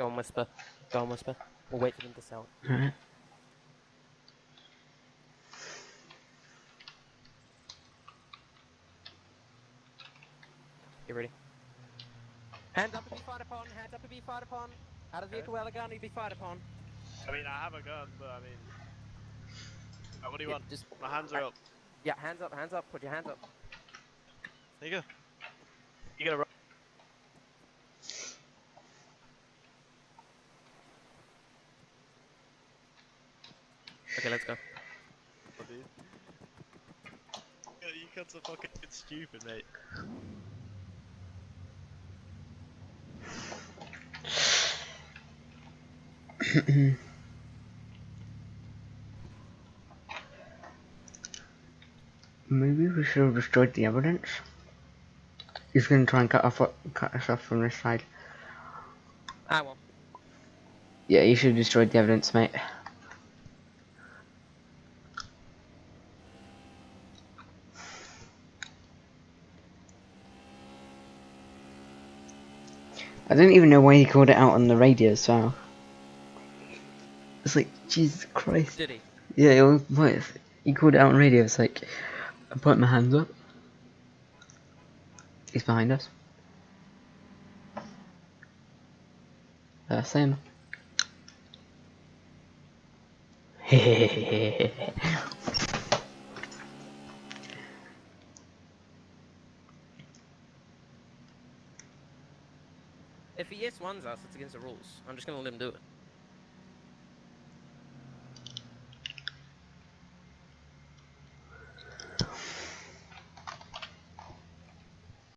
Go and whisper. Go and whisper. We'll wait for them to sell. Alright. You ready? Hands up if you fired upon. Hands up if you fired upon. Out of the vehicle, Elegant, if you be fired upon. I mean, I have a gun, but I mean. Uh, what do you Yeah, want? Just My hands are up. yeah, hands up, hands up. Put your hands up. There you go. You gotta run. Okay, let's go. dude. Yeah, you cunts are fucking stupid, mate. Maybe we should have destroyed the evidence. He's gonna try and cut off cut us off from this side. Ah, well. Yeah, you should have destroyed the evidence, mate. I don't even know why he called it out on the radio as well. It's like, Jesus Christ. Did he? Yeah, it was, what, he called it out on radio, it's like, I put my hands up. He's behind us. That's him. If he yes ones us, it's against the rules. I'm just gonna let him do it.